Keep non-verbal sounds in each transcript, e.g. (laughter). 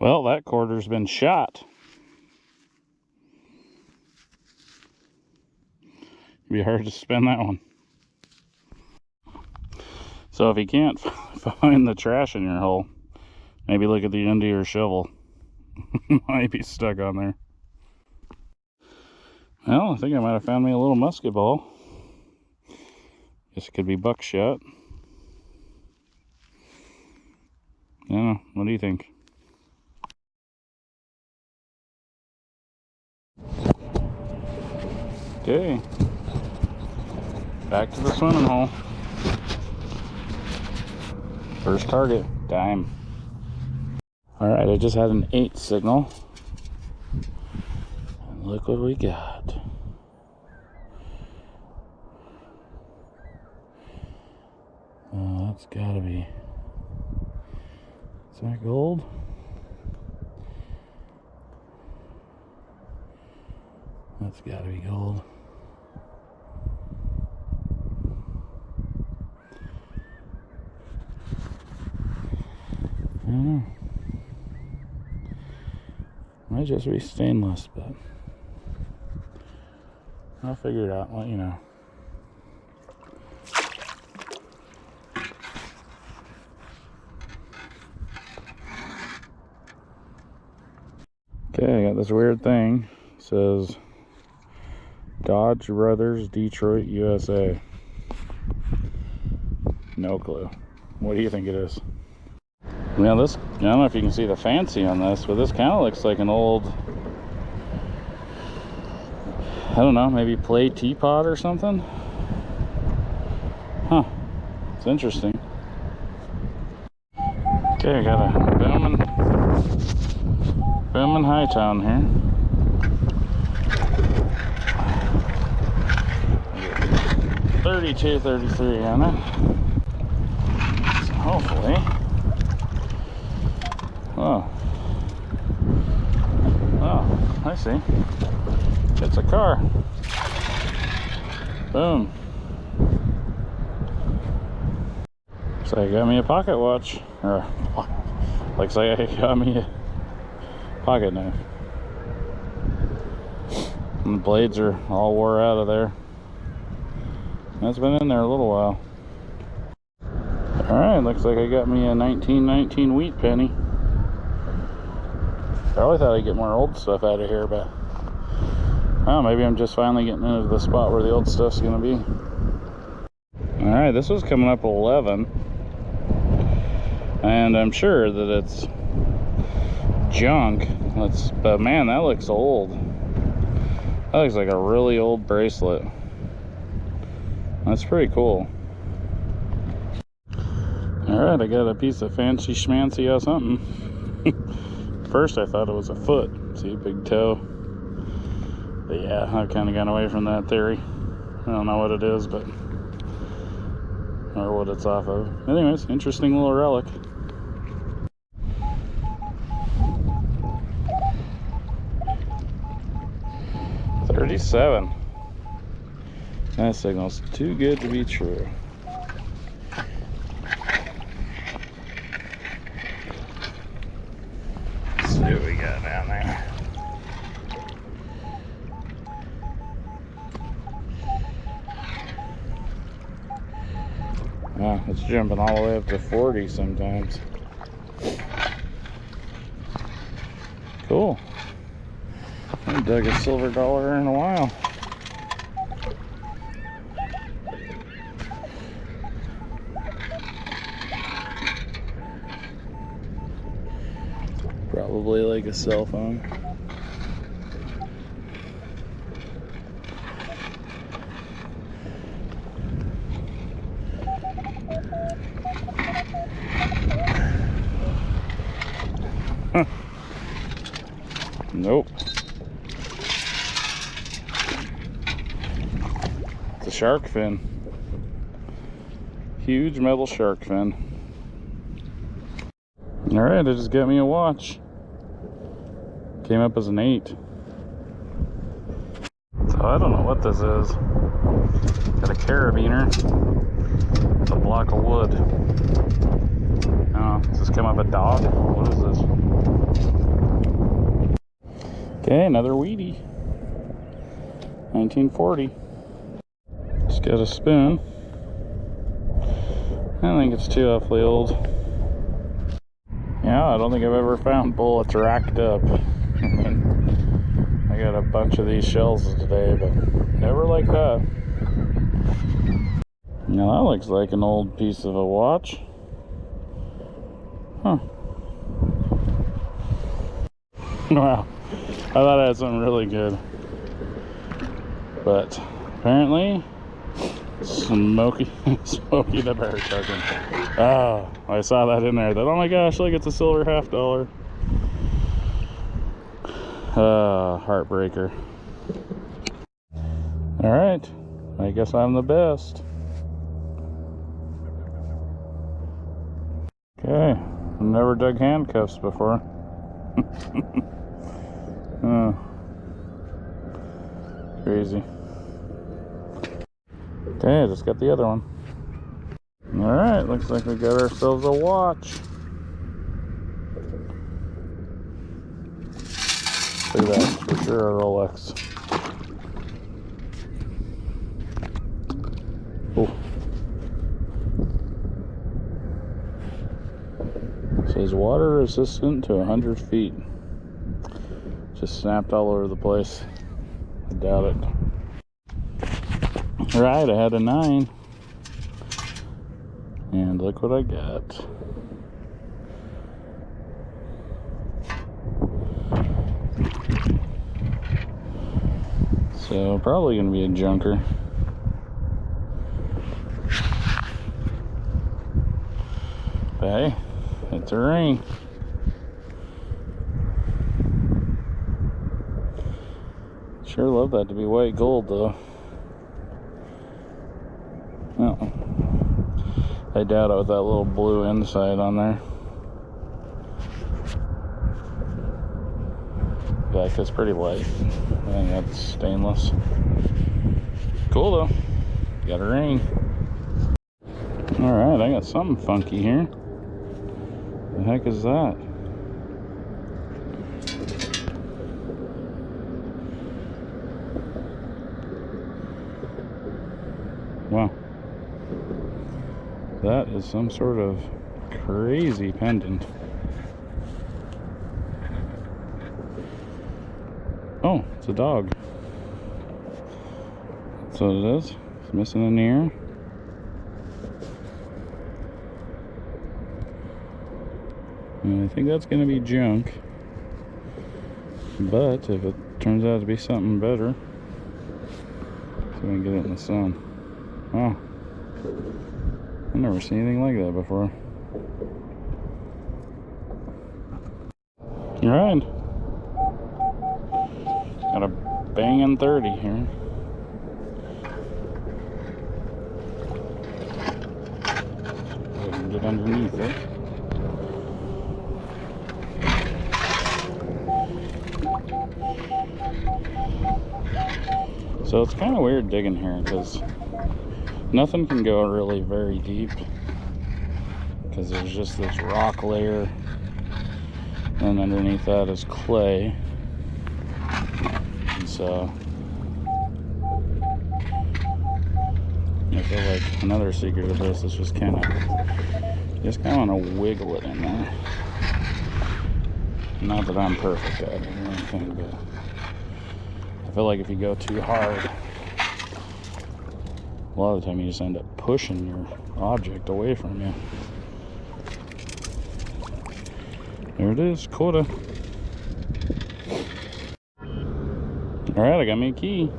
Well, that quarter's been shot. Be hard to spin that one. So if you can't (laughs) find the trash in your hole, maybe look at the end of your shovel. (laughs) might be stuck on there. Well, I think I might have found me a little musket ball. Guess it could be buckshot. Yeah, what do you think? Okay. Back to the swimming hole. First target, dime. All right, I just had an eight signal. And look what we got. Oh, that's gotta be, is that gold? That's gotta be gold. I don't know. Might just be stainless, but I'll figure it out, let you know. Okay, I got this weird thing. It says Dodge Brothers, Detroit, USA. No clue. What do you think it is? Now this, I don't know if you can see the fancy on this, but this kind of looks like an old, I don't know, maybe play teapot or something. Huh, it's interesting. Okay, I got a booming, booming Hi-Town here. 32, 33 on it. So hopefully Oh. Oh, I see. It's a car. Boom. So I got me a pocket watch. Or, looks like I got me a pocket knife. And the blades are all wore out of there. That's been in there a little while. Alright, looks like I got me a 1919 wheat penny. I really thought I'd get more old stuff out of here, but oh, maybe I'm just finally getting into the spot where the old stuff's gonna be. All right, this was coming up 11, and I'm sure that it's junk. Let's, but man, that looks old. That looks like a really old bracelet. That's pretty cool. All right, I got a piece of fancy schmancy or something. (laughs) first I thought it was a foot. See, big toe. But yeah, I've kind of gone away from that theory. I don't know what it is, but or what it's off of. Anyways, interesting little relic. Thirty-seven. That signal's too good to be true. So we got down there. Wow, it's jumping all the way up to 40 sometimes. Cool. I haven't dug a silver dollar in a while. Probably like a cell phone. Nope. It's a shark fin. Huge metal shark fin. All right, it just got me a watch. Came up as an eight. So I don't know what this is. Got a carabiner. It's a block of wood. Oh, does this come up a dog? What is this? Okay, another wheatie. 1940. Just got a spoon. I think it's too awfully old. Yeah, I don't think I've ever found bullets racked up. (laughs) I got a bunch of these shells today, but never like that. Now that looks like an old piece of a watch. Huh. Wow. I thought I had something really good. But apparently, Smokey, (laughs) Smokey the Bear token. Oh, ah, I saw that in there. That, oh my gosh, look, it's a silver half dollar. Uh, heartbreaker. All right, I guess I'm the best. Okay, I've never dug handcuffs before. (laughs) oh. Crazy. Okay, I just got the other one. Alright, looks like we got ourselves a watch. Look at that, for sure a Rolex. Oh. Says water resistant to 100 feet. Just snapped all over the place. I doubt it. Right, I had a nine. And look what I got. So probably gonna be a junker. Hey, it's a ring. Sure love that to be white gold though. Oh. I doubt it with that little blue inside on there. It's pretty light. I think that's stainless. Cool though. Got a ring. Alright, I got something funky here. The heck is that? Wow. That is some sort of crazy pendant. Oh, it's a dog. That's what it is. It's missing an ear. And I think that's going to be junk. But if it turns out to be something better, so we can get it in the sun. Oh. I've never seen anything like that before. Alright. Got a banging 30 here. Get underneath it. So it's kind of weird digging here because nothing can go really very deep because there's just this rock layer and underneath that is clay so I feel like another secret of this is just kind of just kind of want to wiggle it in there not that I'm perfect at it or anything but I feel like if you go too hard a lot of the time you just end up pushing your object away from you. There it is, quota. Alright, I got me a key.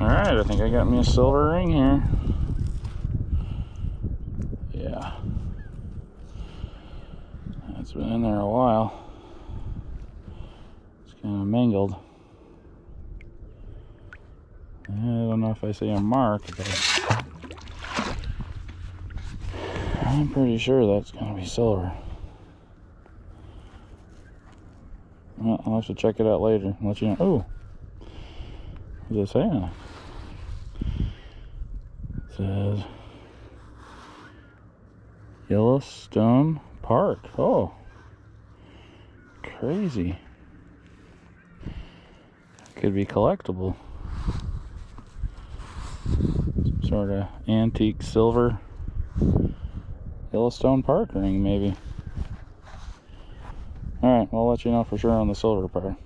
Alright, I think I got me a silver ring here. Yeah. It's been in there a while. It's kind of mangled. I don't know if I see a mark, but I'm pretty sure that's going to be silver. I'll have to check it out later and let you know. Oh, what's it saying? It says Yellowstone Park. Oh, crazy. Could be collectible. Some sort of antique silver Yellowstone Park ring, maybe. I'll let you know for sure on the silver part.